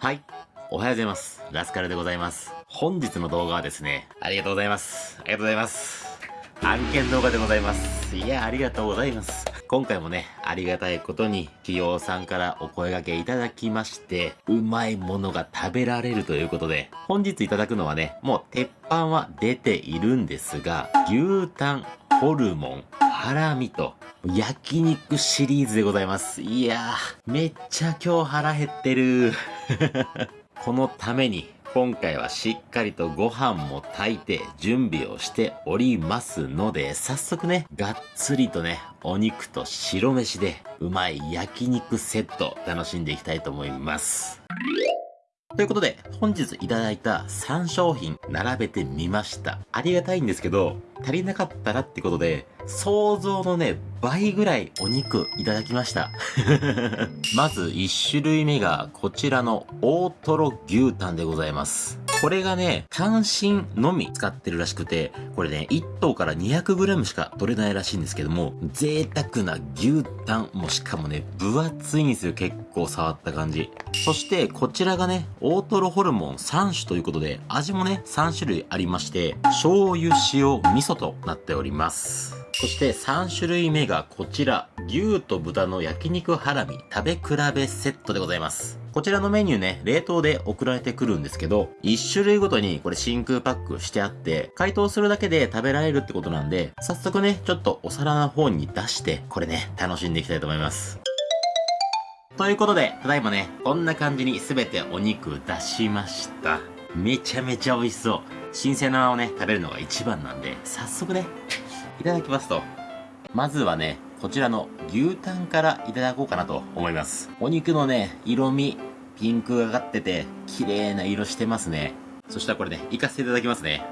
はい。おはようございます。ラスカルでございます。本日の動画はですね、ありがとうございます。ありがとうございます。案件動画でございます。いや、ありがとうございます。今回もね、ありがたいことに、企業さんからお声掛けいただきまして、うまいものが食べられるということで、本日いただくのはね、もう鉄板は出ているんですが、牛タン、ホルモン、ハラミと、焼肉シリーズでございます。いやー、めっちゃ今日腹減ってる。このために、今回はしっかりとご飯も炊いて準備をしておりますので、早速ね、がっつりとね、お肉と白飯でうまい焼肉セット楽しんでいきたいと思います。ということで、本日いただいた3商品並べてみました。ありがたいんですけど、足りなかったらってことで、想像のね、倍ぐらいお肉いただきました。まず1種類目がこちらの大トロ牛タンでございます。これがね、単身のみ使ってるらしくて、これね、1頭から 200g しか取れないらしいんですけども、贅沢な牛タン、もしかもね、分厚いんですよ、結構触った感じ。そして、こちらがね、大トロホルモン3種ということで、味もね、3種類ありまして、醤油、塩、味噌となっております。そして3種類目がこちら、牛と豚の焼肉ハラミ食べ比べセットでございます。こちらのメニューね、冷凍で送られてくるんですけど、1種類ごとにこれ真空パックしてあって、解凍するだけで食べられるってことなんで、早速ね、ちょっとお皿の方に出して、これね、楽しんでいきたいと思います。ということで、ただいまね、こんな感じに全てお肉出しました。めちゃめちゃ美味しそう。新鮮なままね、食べるのが一番なんで、早速ね、いただきますと。まずはね、こちらの牛タンからいただこうかなと思います。お肉のね、色味、ピンクがかってて、綺麗な色してますね。そしたらこれね、いかせていただきますね。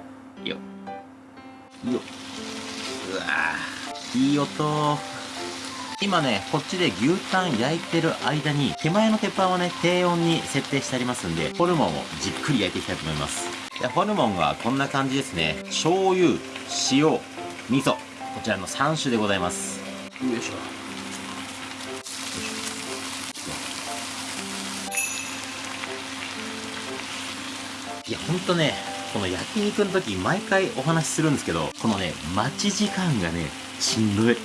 よっ。よっ。うわぁ。いい音。今ね、こっちで牛タン焼いてる間に、手前の鉄板をね、低温に設定してありますんで、ホルモンをじっくり焼いていきたいと思います。でホルモンはこんな感じですね。醤油、塩、味噌。こちらの3種でございます。よいしょ。いや、ほんとね、この焼肉の時毎回お話しするんですけど、このね、待ち時間がね、しんどい。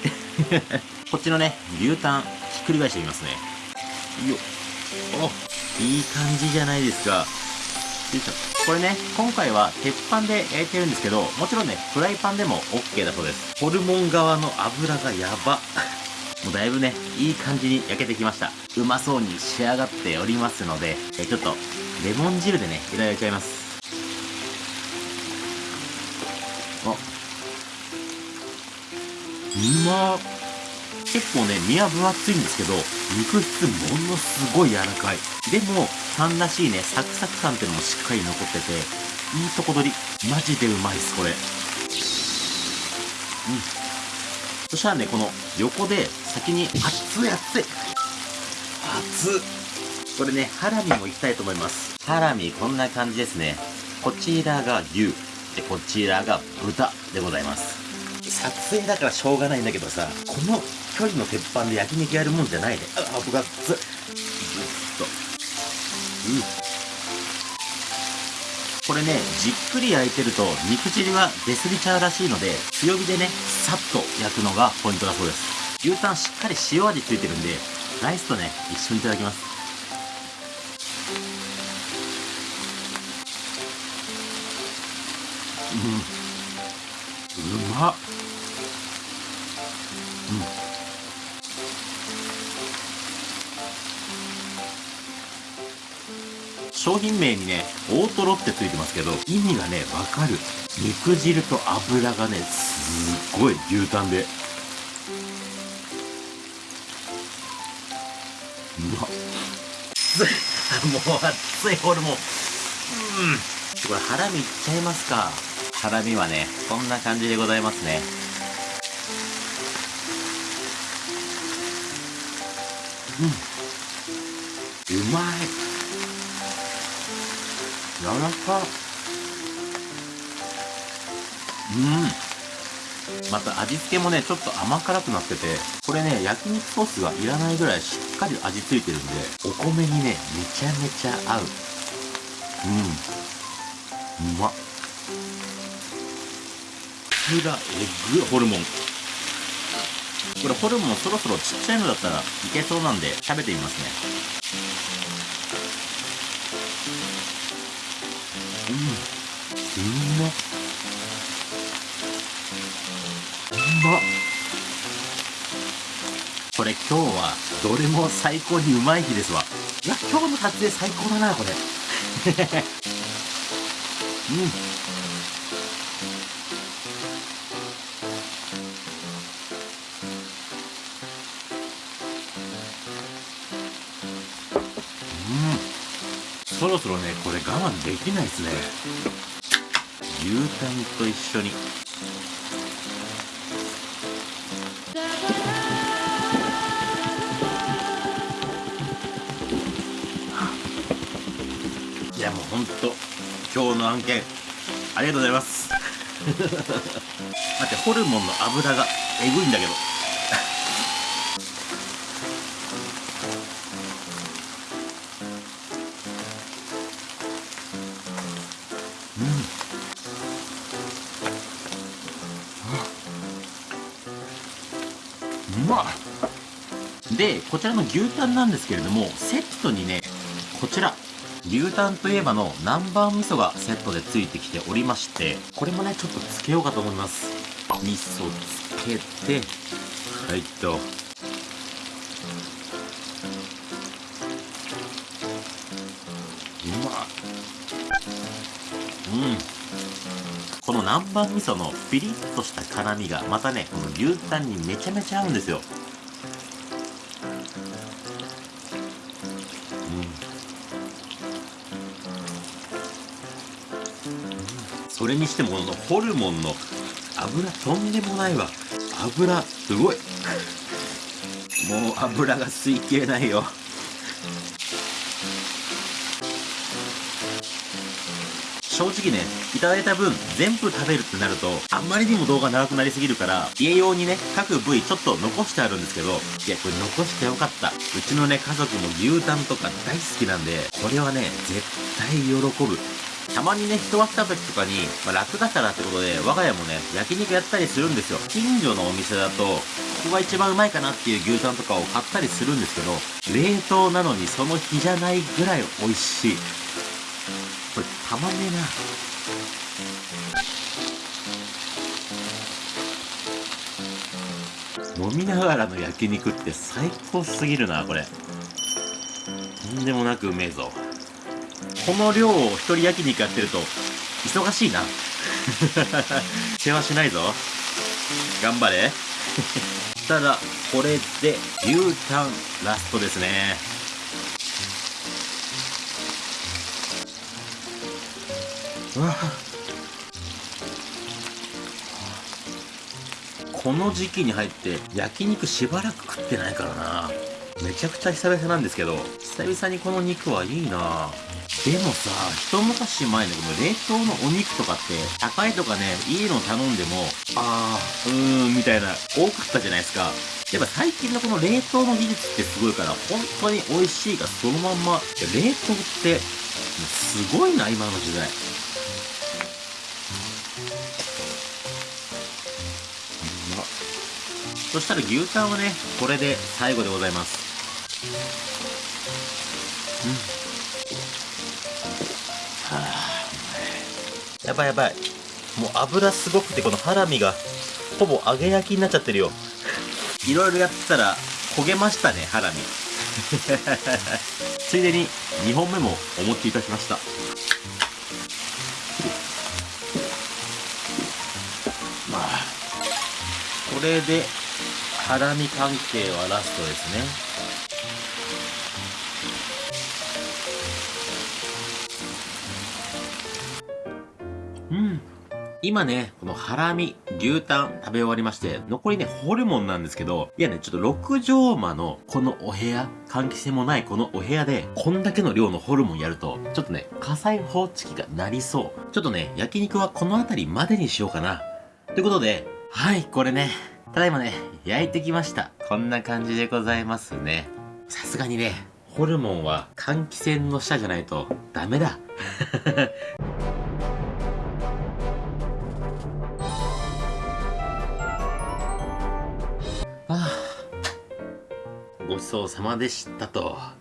こっちのね、牛タン、ひっくり返してみますね。よっ。お、いい感じじゃないですか。よいしょ。これね、今回は鉄板で焼いてるんですけど、もちろんね、フライパンでも OK だそうです。ホルモン側の油がやば。もうだいぶね、いい感じに焼けてきました。うまそうに仕上がっておりますので、えちょっと、レモン汁でね、いただいちゃいます。あ。うまー結構ね、身は分厚いんですけど、肉質ものすごい柔らかい。でも、タンらしいね、サクサク感っていうのもしっかり残ってて、いいとこ取り。マジでうまいっす、これ。うん。そしたらね、この横で先に熱い熱い熱っこれね、ハラミもいきたいと思います。ハラミこんな感じですね。こちらが牛。で、こちらが豚でございます。撮影だからしょうがないんだけどさ、この距離の鉄板で焼肉やるもんじゃないね。あ、あ僕がつ、っと。うん。これね、じっくり焼いてると肉汁が出すぎちゃうらしいので、強火でね、さっと焼くのがポイントだそうです。牛タンしっかり塩味ついてるんで、ライスとね、一緒にいただきます。うん。うまっ。商品名にね、大トロってついてますけど、意味がね、わかる。肉汁と油がね、すっごい牛タンで。うまっ。もう熱いホルモン。うん。これハラミいっちゃいますか。ハラミはね、こんな感じでございますね。うん。うまい。柔らか。うん。また味付けもね、ちょっと甘辛くなってて、これね、焼肉ソースがいらないぐらいしっかり味付いてるんで、お米にね、めちゃめちゃ合う。うん。うまっ。つらえぐホルモン。これホルモンそろそろちっちゃいのだったらいけそうなんで食べてみますね。まっ。うまっ。これ今日はどれも最高にうまい日ですわ。いや、今日の撮影最高だな、これ。うん。そろそろねこれ我慢できないですね牛タンと一緒に。いやもうほんと今日の案件ありがとうございます。待ってホルモンの油がえぐいんだけど。うまでこちらの牛タンなんですけれどもセットにねこちら牛タンといえばの南蛮味噌がセットでついてきておりましてこれもねちょっとつけようかと思います。味噌つけてはいと。うまうん。この南蛮味噌のピリッとした辛みがまたねこの牛タンにめちゃめちゃ合うんですよ。うん。それにしてもこのホルモンの油とんでもないわ。油すごい。もう油が吸い切れないよ。正直ね、いただいた分全部食べるってなると、あんまりにも動画長くなりすぎるから、家用にね、各部位ちょっと残してあるんですけど、いや、これ残してよかった。うちのね、家族も牛タンとか大好きなんで、これはね、絶対喜ぶ。たまにね、人が来た時とかに、まあ、楽だからってことで、我が家もね、焼肉やったりするんですよ。近所のお店だと、ここが一番うまいかなっていう牛タンとかを買ったりするんですけど、冷凍なのにその日じゃないぐらい美味しい。これ、たまんねえな。飲みながらの焼肉って最高すぎるな、これ。とんでもなくうめえぞ。この量を一人焼肉やってると、忙しいな。世話しないぞ。頑張れ。ただ、これで牛タンラストですね。この時期に入って焼肉しばらく食ってないからな。めちゃくちゃ久々なんですけど、久々にこの肉はいいなでもさ、一昔前のこの冷凍のお肉とかって、高いとかね、いいの頼んでも、あー、うーん、みたいな、多かったじゃないですか。やっぱ最近のこの冷凍の技術ってすごいから、本当に美味しいがそのまんま、冷凍って、すごいな、今の時代。そしたら牛タンはね、これで最後でございます。うん。やばいやばい。もう油すごくてこのハラミがほぼ揚げ焼きになっちゃってるよ。いろいろやってたら焦げましたね、ハラミ。ついでに2本目もお持ちいたしました。まあ、これでハラミ関係はラストですね。うん。今ね、このハラミ、牛タン食べ終わりまして、残りね、ホルモンなんですけど、いやね、ちょっと6畳間のこのお部屋、換気扇もないこのお部屋で、こんだけの量のホルモンやると、ちょっとね、火災報知器が鳴りそう。ちょっとね、焼肉はこの辺りまでにしようかな。ということで、はい、これね、ただいまね、焼いてきました。こんな感じでございますね。さすがにね、ホルモンは換気扇の下じゃないとダメだ。ああ、ごちそうさまでしたと。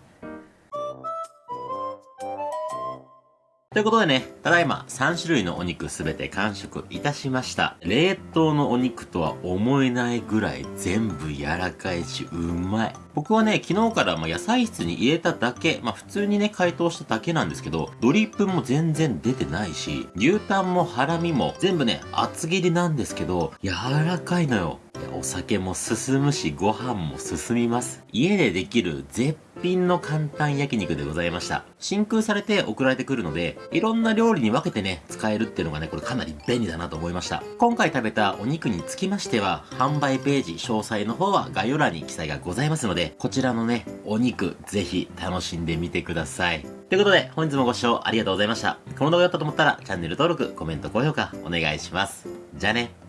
ということでね、ただいま3種類のお肉すべて完食いたしました。冷凍のお肉とは思えないぐらい全部柔らかいし、うまい。僕はね、昨日からま野菜室に入れただけ、まあ普通にね、解凍しただけなんですけど、ドリップも全然出てないし、牛タンもハラミも全部ね、厚切りなんですけど、柔らかいのよ。お酒も進むし、ご飯も進みます。家でできる絶品の簡単焼肉でございました。真空されて送られてくるので、いろんな料理に分けてね、使えるっていうのがね、これかなり便利だなと思いました。今回食べたお肉につきましては、販売ページ、詳細の方は概要欄に記載がございますので、こちらのね、お肉、ぜひ楽しんでみてください。ということで、本日もご視聴ありがとうございました。この動画だったと思ったら、チャンネル登録、コメント、高評価、お願いします。じゃあね。